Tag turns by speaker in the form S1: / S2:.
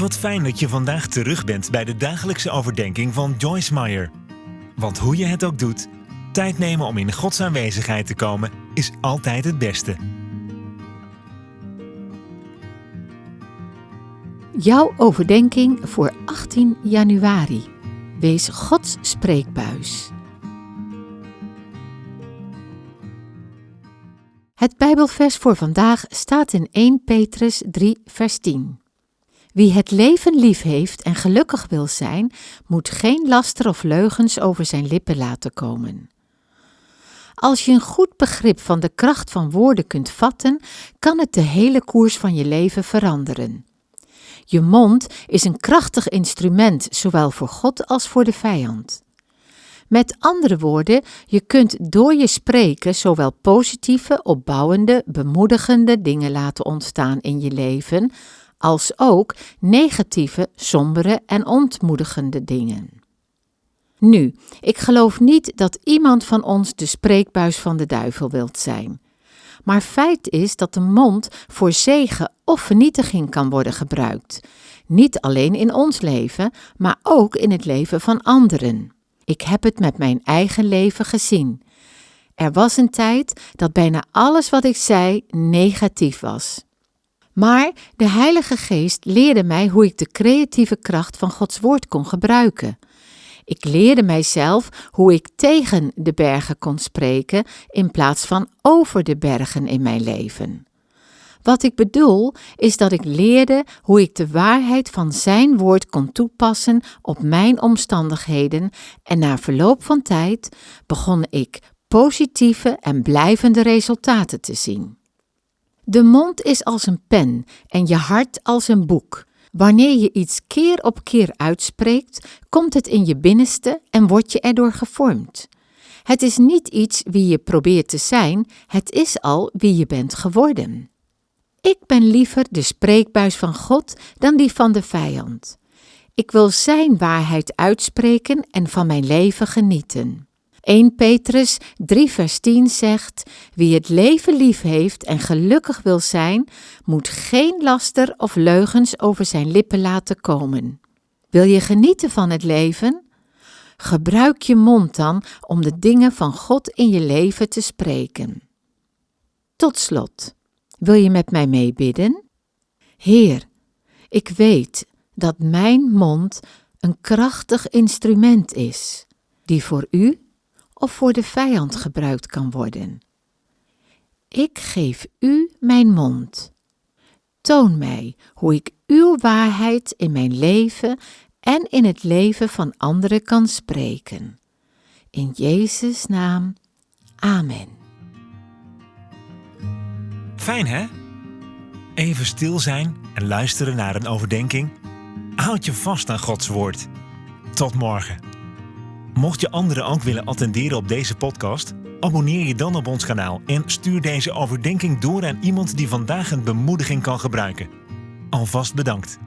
S1: Wat fijn dat je vandaag terug bent bij de dagelijkse overdenking van Joyce Meyer. Want hoe je het ook doet, tijd nemen om in Gods aanwezigheid te komen is altijd het beste.
S2: Jouw overdenking voor 18 januari. Wees Gods spreekbuis. Het Bijbelvers voor vandaag staat in 1 Petrus 3, vers 10. Wie het leven lief heeft en gelukkig wil zijn, moet geen laster of leugens over zijn lippen laten komen. Als je een goed begrip van de kracht van woorden kunt vatten, kan het de hele koers van je leven veranderen. Je mond is een krachtig instrument, zowel voor God als voor de vijand. Met andere woorden, je kunt door je spreken zowel positieve, opbouwende, bemoedigende dingen laten ontstaan in je leven, als ook negatieve, sombere en ontmoedigende dingen. Nu, ik geloof niet dat iemand van ons de spreekbuis van de duivel wilt zijn. Maar feit is dat de mond voor zegen of vernietiging kan worden gebruikt. Niet alleen in ons leven, maar ook in het leven van anderen. Ik heb het met mijn eigen leven gezien. Er was een tijd dat bijna alles wat ik zei negatief was. Maar de Heilige Geest leerde mij hoe ik de creatieve kracht van Gods Woord kon gebruiken. Ik leerde mijzelf hoe ik tegen de bergen kon spreken in plaats van over de bergen in mijn leven. Wat ik bedoel is dat ik leerde hoe ik de waarheid van Zijn woord kon toepassen op mijn omstandigheden en na verloop van tijd begon ik positieve en blijvende resultaten te zien. De mond is als een pen en je hart als een boek. Wanneer je iets keer op keer uitspreekt, komt het in je binnenste en word je erdoor gevormd. Het is niet iets wie je probeert te zijn, het is al wie je bent geworden. Ik ben liever de spreekbuis van God dan die van de vijand. Ik wil Zijn waarheid uitspreken en van mijn leven genieten. 1 Petrus 3 vers 10 zegt, wie het leven lief heeft en gelukkig wil zijn, moet geen laster of leugens over zijn lippen laten komen. Wil je genieten van het leven? Gebruik je mond dan om de dingen van God in je leven te spreken. Tot slot, wil je met mij meebidden? Heer, ik weet dat mijn mond een krachtig instrument is, die voor u of voor de vijand gebruikt kan worden. Ik geef u mijn mond. Toon mij hoe ik uw waarheid in mijn leven en in het leven van anderen kan spreken. In Jezus' naam. Amen.
S1: Fijn hè? Even stil zijn en luisteren naar een overdenking. Houd je vast aan Gods woord. Tot morgen. Mocht je anderen ook willen attenderen op deze podcast, abonneer je dan op ons kanaal en stuur deze overdenking door aan iemand die vandaag een bemoediging kan gebruiken. Alvast bedankt.